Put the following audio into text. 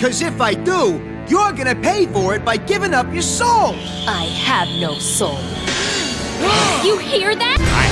Cause if I do, you're gonna pay for it by giving up your soul! I have no soul. you hear that?